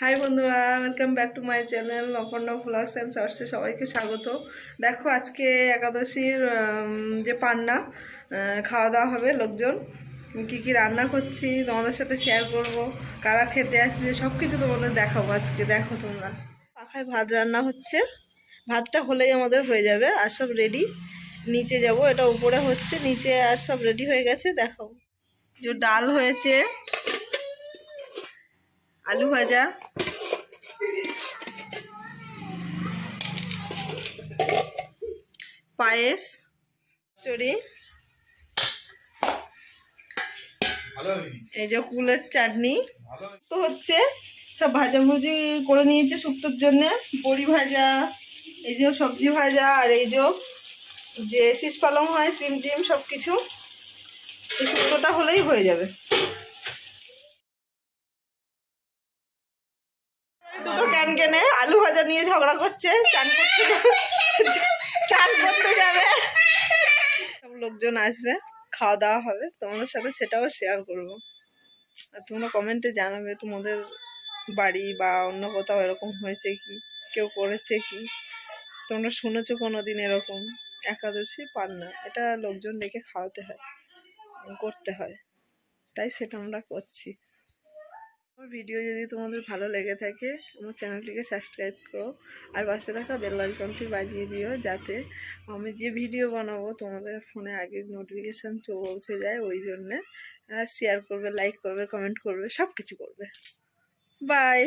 High বন্ধুরা welcome back to my channel Aparna blogs and শর্টসে সবাইকে স্বাগত। দেখো, আজকে একাদশীর যে পান্না খাওয়া দাওয়া হবে লোকজন। কী কী রান্না করছি, তোমাদের সাথে শেয়ার করব, কারা খেতে আসবে সব কিছু তোমাদের দেখাবো আজকে, দেখো তোমরা। পাখায় ভাত রান্না হচ্ছে, ভাতটা হলেই আমাদের হয়ে যাবে, আর সব রেডি নিচে যাব, এটা উপরে হচ্ছে, নিচে আর সব রেডি হয়ে গেছে, দেখো। যে ডাল হয়েছে আলু ভাজা। পায়েস, চড়ি। এই যে কুলের চাটনি। তো হচ্ছে সব ভাজাভুজি করে নিয়েছে শুক্তোর জন্য। বড়ি ভাজা, এই যে সবজি ভাজা, আর এই যে শীষ পালং হয়, সিম টিম সব কিছু এই শুক্তোটা হলেই হয়ে যাবে। দুটো ক্যান কেনে আলু ভাজা নিয়ে ঝগড়া করছে চান করতে যাবে চান করতে যাবে। সব লোকজন আসবে খাওয়া দাওয়া হবে তোমাদের সাথে সেটাও শেয়ার করব। আর তোমরা কমেন্টে জানাবে তোমাদের বাড়ি বা অন্য কোথাও এরকম হয়েছে কি কেউ করেছে কি। তোমরা শুনেছো কোনো দিন এরকম? একাদশী পান না এটা লোকজন ডেকে খাওয়াতে হয় করতে হয়। তাই সেটা আমরা করছি। আমার ভিডিও যদি তোমাদের ভালো লেগে থাকে, আমার চ্যানেলটিকে সাবস্ক্রাইব করো আর পাশে থাকা বেল আইকনটি বাজিয়ে দিও যাতে আমি যে ভিডিও বানাবো তোমাদের ফোনে আগে নোটিফিকেশান পৌঁছে যায়, ওই জন্যে শেয়ার করবে লাইক করবে কমেন্ট করবে সব কিছু করবে। বাই